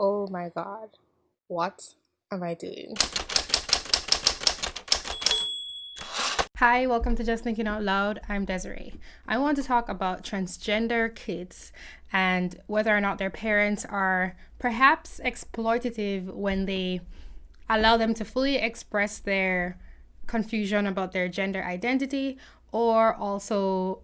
Oh my god. What am I doing? Hi, welcome to Just Thinking Out Loud. I'm Desiree. I want to talk about transgender kids and whether or not their parents are perhaps exploitative when they allow them to fully express their confusion about their gender identity or also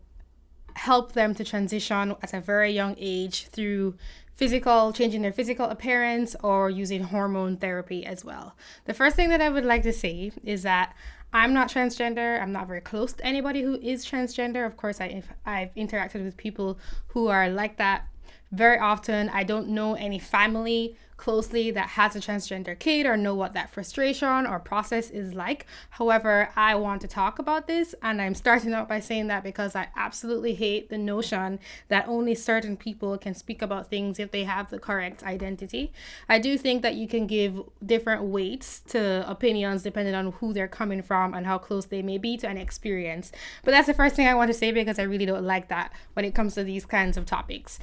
help them to transition at a very young age through physical, changing their physical appearance or using hormone therapy as well. The first thing that I would like to say is that I'm not transgender. I'm not very close to anybody who is transgender. Of course, I, I've interacted with people who are like that very often. I don't know any family closely that has a transgender kid or know what that frustration or process is like. However, I want to talk about this and I'm starting out by saying that because I absolutely hate the notion that only certain people can speak about things if they have the correct identity. I do think that you can give different weights to opinions depending on who they're coming from and how close they may be to an experience. But that's the first thing I want to say because I really don't like that when it comes to these kinds of topics.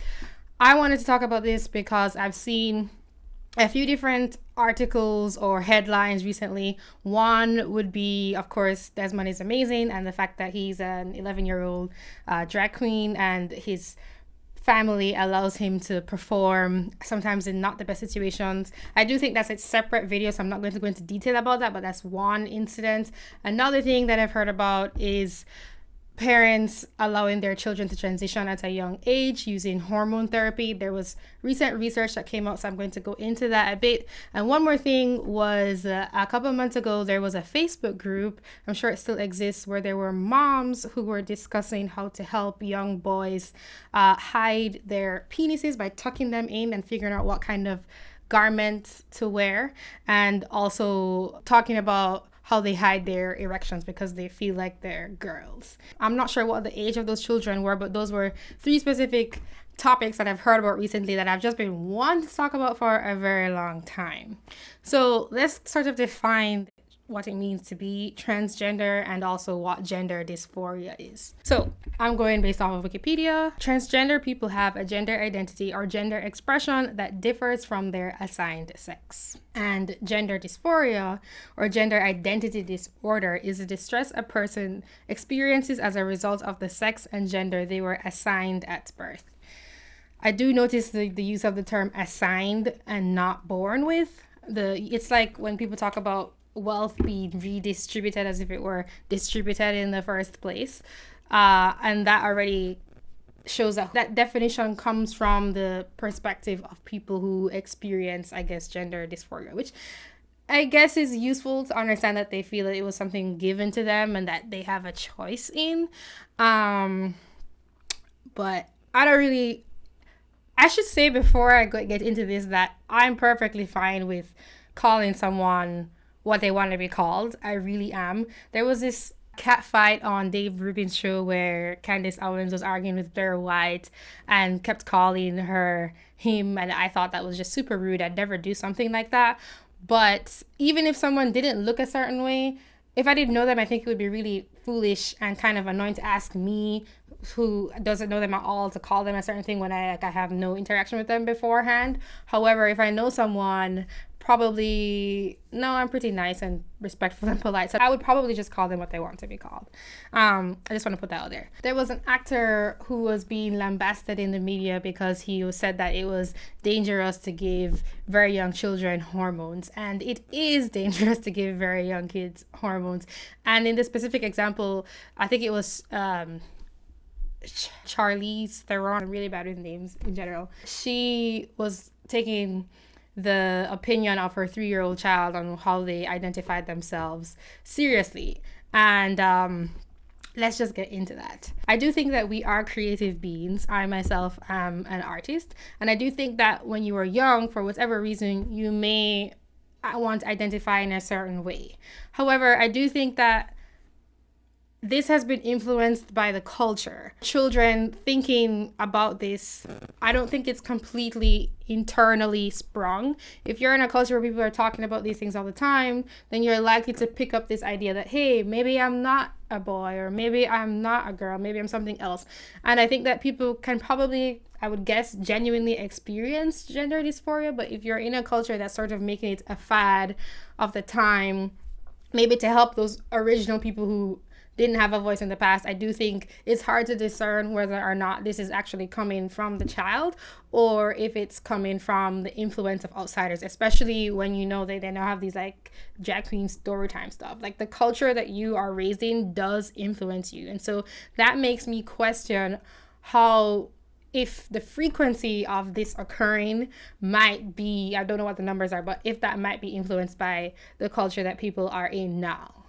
I wanted to talk about this because I've seen a few different articles or headlines recently. One would be, of course, Desmond is amazing, and the fact that he's an 11 year old uh, drag queen and his family allows him to perform sometimes in not the best situations. I do think that's a separate video, so I'm not going to go into detail about that, but that's one incident. Another thing that I've heard about is parents allowing their children to transition at a young age using hormone therapy. There was recent research that came out, so I'm going to go into that a bit. And one more thing was uh, a couple months ago, there was a Facebook group, I'm sure it still exists, where there were moms who were discussing how to help young boys uh, hide their penises by tucking them in and figuring out what kind of garments to wear, and also talking about how they hide their erections because they feel like they're girls. I'm not sure what the age of those children were, but those were three specific topics that I've heard about recently that I've just been wanting to talk about for a very long time. So let's sort of define what it means to be transgender and also what gender dysphoria is. So, I'm going based off of Wikipedia. Transgender people have a gender identity or gender expression that differs from their assigned sex. And gender dysphoria or gender identity disorder is a distress a person experiences as a result of the sex and gender they were assigned at birth. I do notice the, the use of the term assigned and not born with. The it's like when people talk about wealth being redistributed as if it were distributed in the first place. Uh, and that already shows that that definition comes from the perspective of people who experience, I guess, gender dysphoria, which I guess is useful to understand that they feel that it was something given to them and that they have a choice in. Um, but I don't really. I should say before I get into this that I'm perfectly fine with calling someone what they want to be called. I really am. There was this cat fight on Dave Rubin's show where Candace Owens was arguing with Blair White and kept calling her him and I thought that was just super rude. I'd never do something like that. But even if someone didn't look a certain way, if I didn't know them, I think it would be really foolish and kind of annoying to ask me, who doesn't know them at all, to call them a certain thing when I like I have no interaction with them beforehand. However, if I know someone probably no i'm pretty nice and respectful and polite so i would probably just call them what they want to be called. Um, i just want to put that out there. There was an actor who was being lambasted in the media because he said that it was dangerous to give very young children hormones and it is dangerous to give very young kids hormones. And in this specific example i think it was um, Charlize Theron, really bad with names in general. She was taking the opinion of her three year old child on how they identified themselves seriously. And um, let's just get into that. I do think that we are creative beings. I myself am an artist. And I do think that when you are young, for whatever reason, you may want to identify in a certain way. However, I do think that this has been influenced by the culture. Children thinking about this, I don't think it's completely internally sprung. If you're in a culture where people are talking about these things all the time, then you're likely to pick up this idea that, hey, maybe I'm not a boy, or maybe I'm not a girl, maybe I'm something else. And I think that people can probably, I would guess, genuinely experience gender dysphoria. But if you're in a culture that's sort of making it a fad of the time, maybe to help those original people who didn't have a voice in the past, I do think it's hard to discern whether or not this is actually coming from the child or if it's coming from the influence of outsiders, especially when you know they, they now have these like drag queen story time stuff. Like the culture that you are raising does influence you. And so that makes me question how if the frequency of this occurring might be i don't know what the numbers are but if that might be influenced by the culture that people are in now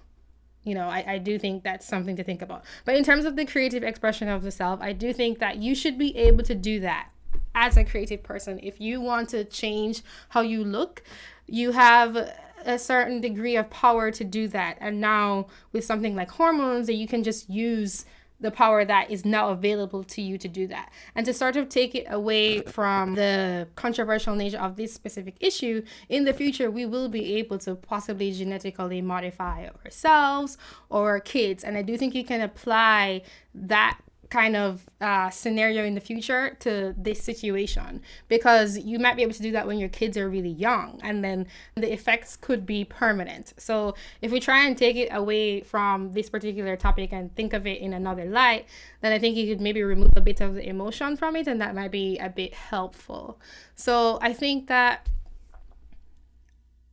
you know I, I do think that's something to think about. But in terms of the creative expression of the self i do think that you should be able to do that as a creative person. If you want to change how you look you have a certain degree of power to do that. And now with something like hormones that you can just use the power that is now available to you to do that. And to sort of take it away from the controversial nature of this specific issue, in the future, we will be able to possibly genetically modify ourselves or our kids. And I do think you can apply that kind of uh, scenario in the future to this situation because you might be able to do that when your kids are really young and then the effects could be permanent. So if we try and take it away from this particular topic and think of it in another light, then I think you could maybe remove a bit of the emotion from it and that might be a bit helpful. So I think that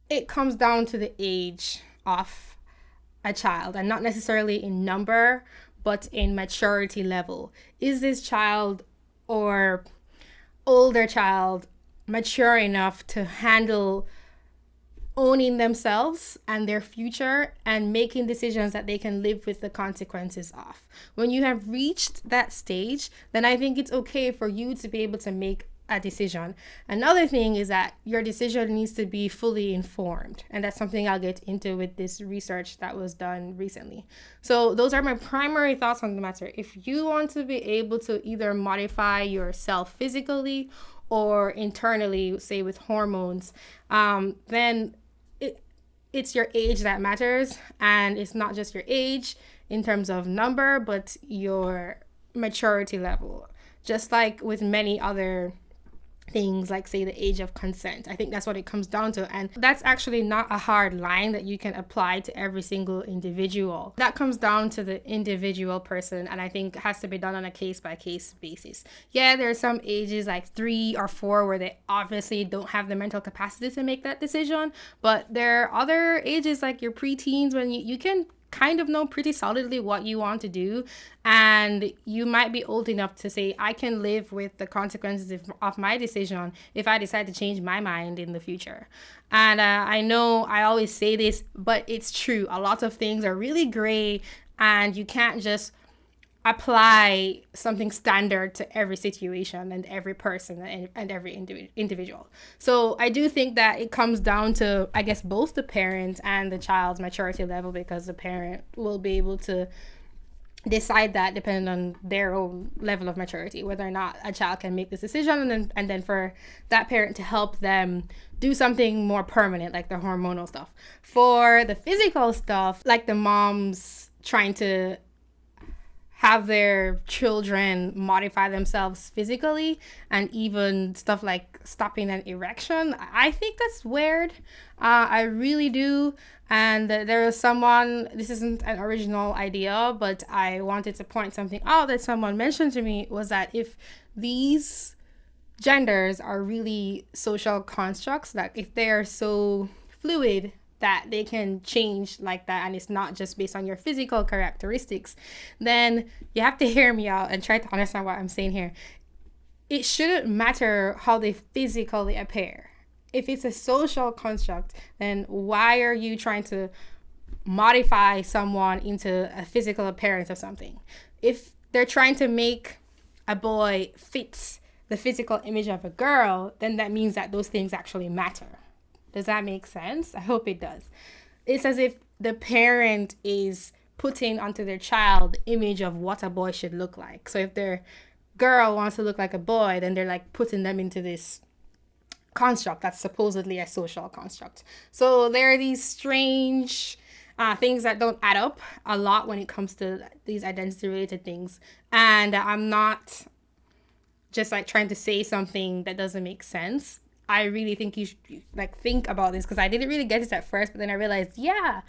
it comes down to the age of a child and not necessarily in number but in maturity level. Is this child or older child mature enough to handle owning themselves and their future and making decisions that they can live with the consequences of. When you have reached that stage, then I think it's okay for you to be able to make a decision. Another thing is that your decision needs to be fully informed. And that's something I'll get into with this research that was done recently. So, those are my primary thoughts on the matter. If you want to be able to either modify yourself physically or internally, say with hormones, um, then it, it's your age that matters. And it's not just your age in terms of number, but your maturity level. Just like with many other things like say the age of consent. I think that's what it comes down to and that's actually not a hard line that you can apply to every single individual. That comes down to the individual person and i think has to be done on a case by case basis. Yeah there are some ages like three or four where they obviously don't have the mental capacity to make that decision but there are other ages like your preteens when you, you can kind of know pretty solidly what you want to do and you might be old enough to say i can live with the consequences of, of my decision if i decide to change my mind in the future. And uh, i know i always say this but it's true. A lot of things are really gray and you can't just apply something standard to every situation and every person and, and every individ- individual. So I do think that it comes down to, I guess, both the parent and the child's maturity level because the parent will be able to decide that depending on their own level of maturity whether or not a child can make this decision and then and then for that parent to help them do something more permanent like the hormonal stuff for the physical stuff like the moms trying to have their children modify themselves physically and even stuff like stopping an erection. I think that's weird. Uh, I really do. And there was someone, this isn't an original idea, but I wanted to point something out that someone mentioned to me was that if these genders are really social constructs, that if they are so fluid that they can change like that and it's not just based on your physical characteristics, then you have to hear me out and try to understand what I'm saying here. It shouldn't matter how they physically appear. If it's a social construct, then why are you trying to modify someone into a physical appearance of something? If they're trying to make a boy fit the physical image of a girl, then that means that those things actually matter. Does that make sense? I hope it does. It's as if the parent is putting onto their child image of what a boy should look like. So if their girl wants to look like a boy, then they're like putting them into this construct that's supposedly a social construct. So there are these strange uh, things that don't add up a lot when it comes to these identity related things. And I'm not just like trying to say something that doesn't make sense. I really think you should like think about this because I didn't really get this at first, but then I realized, yeah,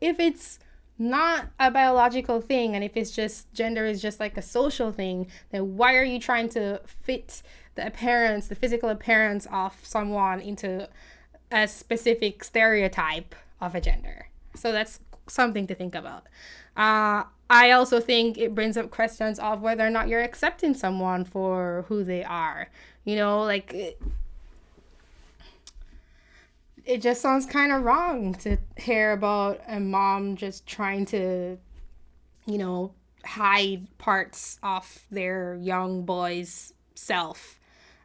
if it's not a biological thing and if it's just gender is just like a social thing, then why are you trying to fit the appearance, the physical appearance of someone into a specific stereotype of a gender? So that's something to think about. Uh, I also think it brings up questions of whether or not you're accepting someone for who they are. You know, like it, just sounds kind of wrong to hear about a mom just trying to, you know, hide parts off their young boy's self.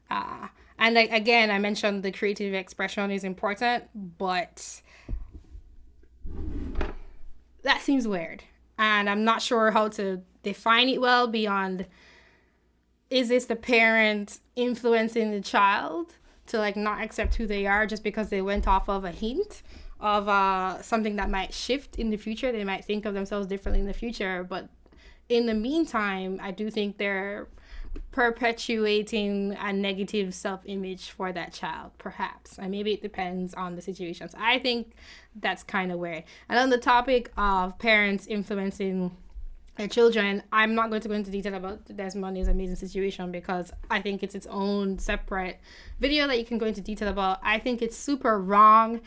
Uh, and like, again, I mentioned the creative expression is important, but that seems weird and I'm not sure how to define it well beyond is this the parent influencing the child to like not accept who they are just because they went off of a hint of uh, something that might shift in the future they might think of themselves differently in the future but in the meantime i do think they're perpetuating a negative self image for that child, perhaps. And maybe it depends on the situations. I think that's kind of where. And on the topic of parents influencing their children, I'm not going to go into detail about Desmond's amazing situation because I think it's its own separate video that you can go into detail about. I think it's super wrong.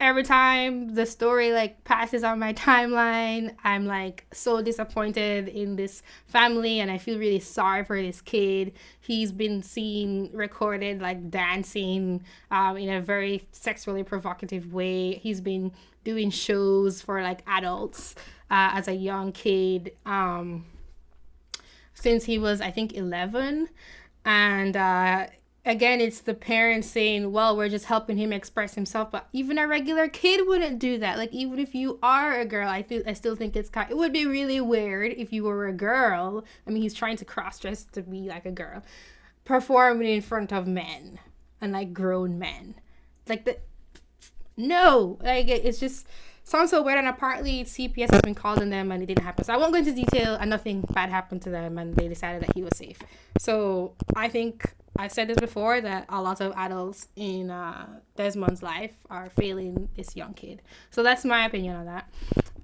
Every time the story like passes on my timeline i'm like so disappointed in this family and i feel really sorry for this kid. He's been seen recorded like dancing um, in a very sexually provocative way. He's been doing shows for like adults uh, as a young kid um, since he was i think 11 and uh, again, it's the parents saying, well, we're just helping him express himself. But even a regular kid wouldn't do that. Like, even if you are a girl, I feel I still think it's kind. It would be really weird if you were a girl. I mean, he's trying to cross dress to be like a girl, performing in front of men and like grown men. Like the no, like it's just sounds so weird. And apparently, CPS has been called on them and it didn't happen. So I won't go into detail. And nothing bad happened to them, and they decided that he was safe. So I think I've said this before that a lot of adults in uh, Desmond's life are failing this young kid. So that's my opinion on that.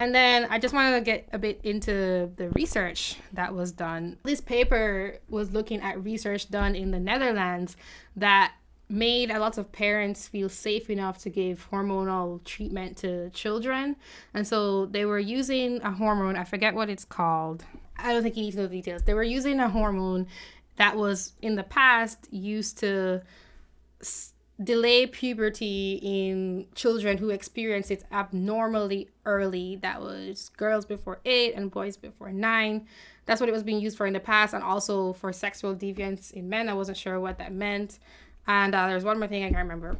And then I just wanted to get a bit into the research that was done. This paper was looking at research done in the Netherlands that made a lot of parents feel safe enough to give hormonal treatment to children. And so they were using a hormone, I forget what it's called. I don't think you need to know the details. They were using a hormone that was in the past used to s- delay puberty in children who experience it abnormally early. That was girls before eight and boys before nine. That's what it was being used for in the past, and also for sexual deviance in men. I wasn't sure what that meant. And uh, there's one more thing I can't remember.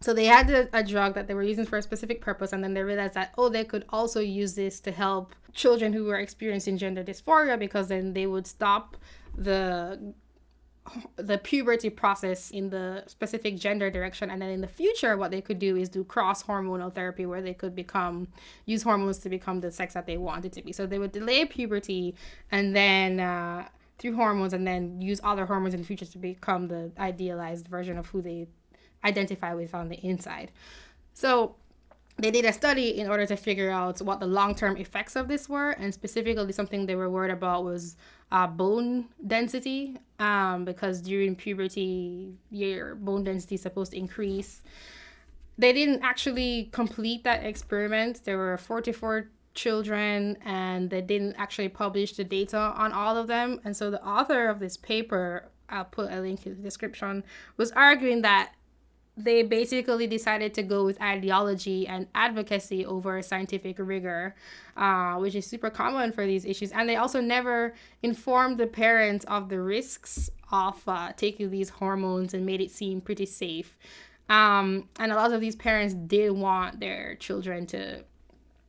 So they had a, a, drug that they were using for a specific purpose, and then they realized that oh, they could also use this to help children who were experiencing gender dysphoria because then they would stop the the puberty process in the specific gender direction and then in the future what they could do is do cross hormonal therapy where they could become use hormones to become the sex that they wanted to be so they would delay puberty and then uh, through hormones and then use other hormones in the future to become the idealized version of who they identify with on the inside. So they did a study in order to figure out what the long-term effects of this were and specifically something they were worried about was uh, bone density um, because during puberty your bone density is supposed to increase. They didn't actually complete that experiment. There were 44 children and they didn't actually publish the data on all of them and so the author of this paper i'll put a link in the description was arguing that they basically decided to go with ideology and advocacy over scientific rigor, uh, which is super common for these issues. And they also never informed the parents of the risks of uh, taking these hormones and made it seem pretty safe. Um, and a lot of these parents did want their children to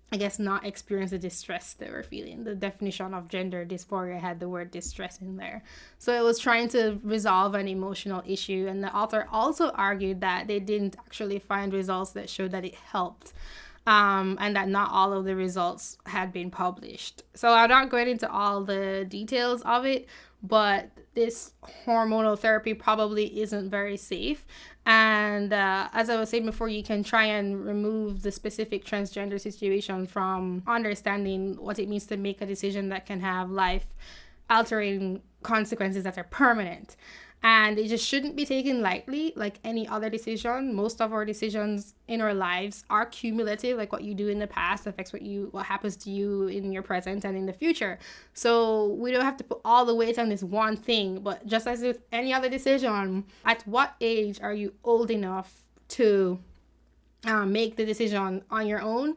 I guess not experience the distress they were feeling. The definition of gender dysphoria had the word distress in there. So it was trying to resolve an emotional issue. And the author also argued that they didn't actually find results that showed that it helped. Um, and that not all of the results had been published. So I'm not going into all the details of it, but this hormonal therapy probably isn't very safe. And uh, as I was saying before, you can try and remove the specific transgender situation from understanding what it means to make a decision that can have life altering consequences that are permanent and it just shouldn't be taken lightly like any other decision. Most of our decisions in our lives are cumulative like what you do in the past affects what you what happens to you in your present and in the future. So we don't have to put all the weight on this one thing but just as with any other decision at what age are you old enough to um, make the decision on your own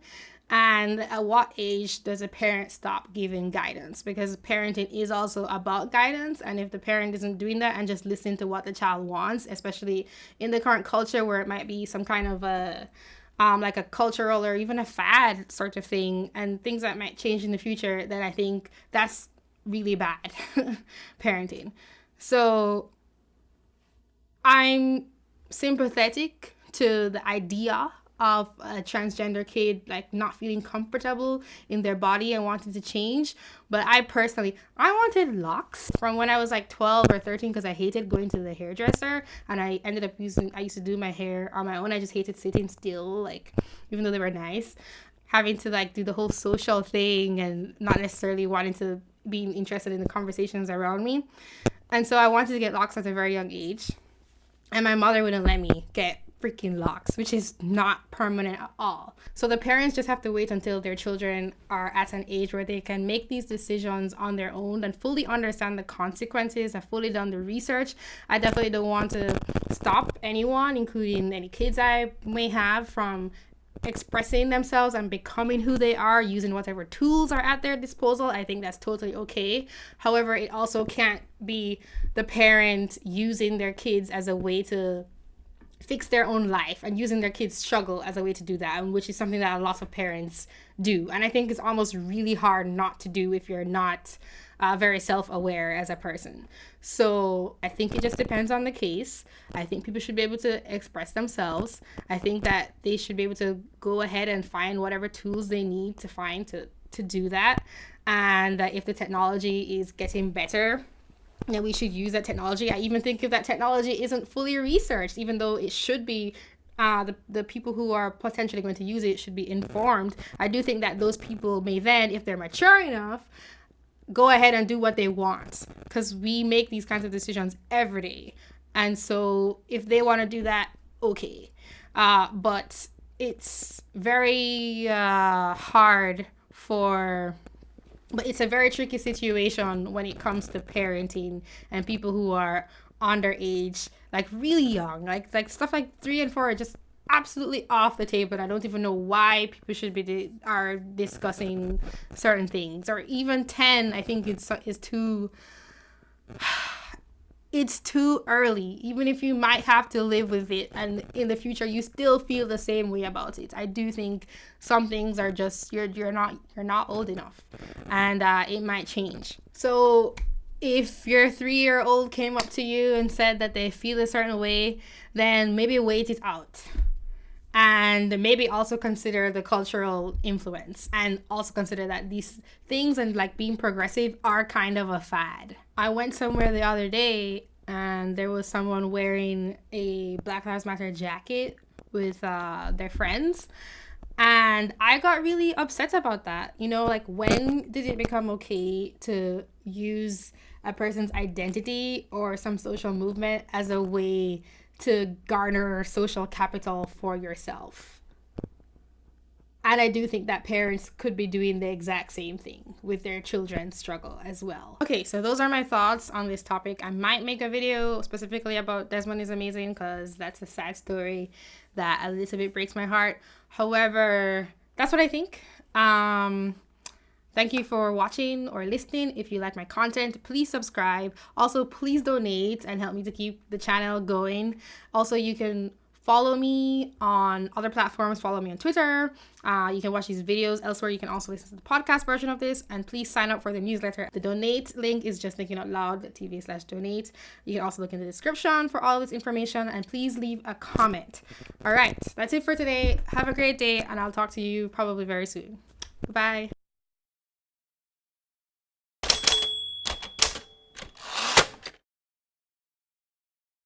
and at what age does a parent stop giving guidance? Because parenting is also about guidance. And if the parent isn't doing that and just listening to what the child wants especially in the current culture where it might be some kind of a um, like a cultural or even a fad sort of thing and things that might change in the future then i think that's really bad parenting. So i'm sympathetic to the idea of a transgender kid like not feeling comfortable in their body and wanting to change. But i personally i wanted locks from when i was like 12 or 13 because i hated going to the hairdresser. And i ended up using i used to do my hair on my own. I just hated sitting still like even though they were nice. Having to like do the whole social thing and not necessarily wanting to being interested in the conversations around me. And so i wanted to get locks at a very young age. And my mother wouldn't let me get freaking locks, which is not permanent at all. So the parents just have to wait until their children are at an age where they can make these decisions on their own and fully understand the consequences, and fully done the research. I definitely don't want to stop anyone, including any kids I may have, from expressing themselves and becoming who they are using whatever tools are at their disposal i think that's totally okay however it also can't be the parent using their kids as a way to fix their own life and using their kids' struggle as a way to do that, which is something that a lot of parents do. And I think it's almost really hard not to do if you're not uh, very self aware as a person. So I think it just depends on the case. I think people should be able to express themselves. I think that they should be able to go ahead and find whatever tools they need to find to, to do that. And that if the technology is getting better, that we should use that technology. I even think if that technology isn't fully researched, even though it should be uh, the, the people who are potentially going to use it should be informed. I do think that those people may then, if they're mature enough, go ahead and do what they want because we make these kinds of decisions every day. And so if they want to do that, okay. Uh, but it's very uh, hard for but it's a very tricky situation when it comes to parenting and people who are underage like really young. Like like stuff like three and four are just absolutely off the table i don't even know why people should be di- are discussing certain things. Or even 10 i think it's is too it's too early. Even if you might have to live with it and in the future you still feel the same way about it. I do think some things are just you're you're not you're not old enough and uh, it might change. So if your three year old came up to you and said that they feel a certain way then maybe wait it out and maybe also consider the cultural influence and also consider that these things and like being progressive are kind of a fad. I went somewhere the other day and there was someone wearing a Black Lives Matter jacket with uh, their friends. And I got really upset about that. You know, like when did it become okay to use a person's identity or some social movement as a way to garner social capital for yourself. And I do think that parents could be doing the exact same thing with their children's struggle as well. Okay, so those are my thoughts on this topic. I might make a video specifically about Desmond is Amazing because that's a sad story that a little bit breaks my heart. However, that's what I think. Um, Thank you for watching or listening. If you like my content, please subscribe. Also, please donate and help me to keep the channel going. Also, you can follow me on other platforms. Follow me on Twitter. Uh, you can watch these videos elsewhere. You can also listen to the podcast version of this. And please sign up for the newsletter. The donate link is just thinking out loud TV slash donate. You can also look in the description for all this information. And please leave a comment. All right, that's it for today. Have a great day, and I'll talk to you probably very soon. Bye.